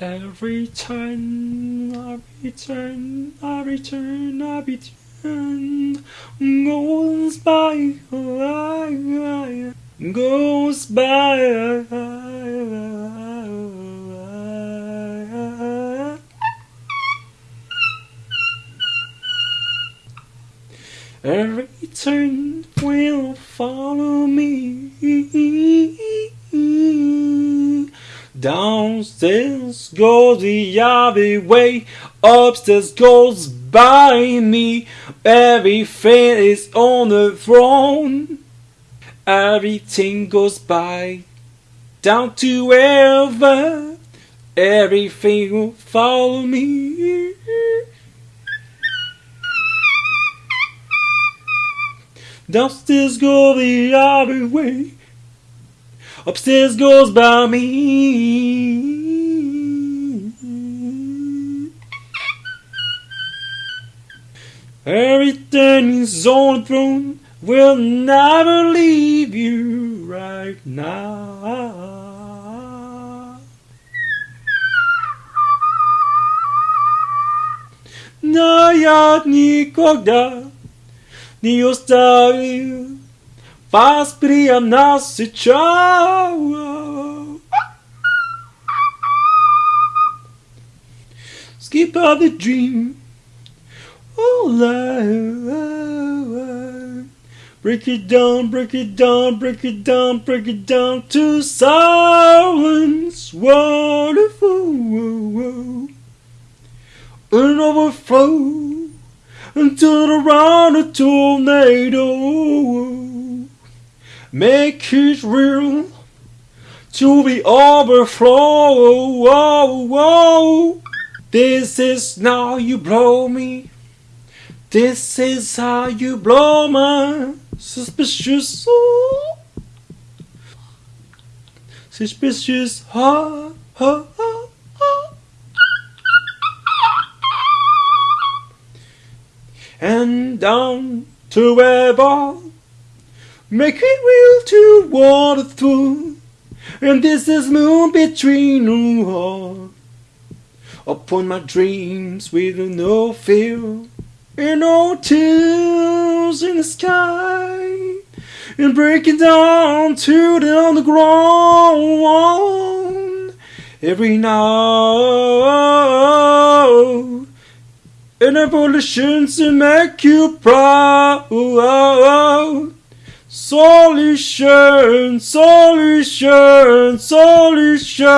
Every time I return, I return, I return, goes by, goes by. Every turn will follow me. Downstairs goes the other way, upstairs goes by me. Everything is on the throne, everything goes by. Down to wherever, everything will follow me. Downstairs go the other way. Upstairs goes by me. Everything is on the throne. Will never leave you right now. Но я никогда не оставил вас прямо сейчас. Skip out the dream. Oh, life. Break it down, break it down, break it down, break it down to silence. Wonderful. An overflow and turn around a tornado. Make it real to the overflow. This is now you blow me. This is how you blow my suspicious soul. Suspicious heart. heart, heart. and down to wherever. Make it real to water through, and this is moon between the Upon my dreams with no fear, and no tears in the sky, and breaking down to the underground. Every night an evolution to make you proud. Solution, solution, solution.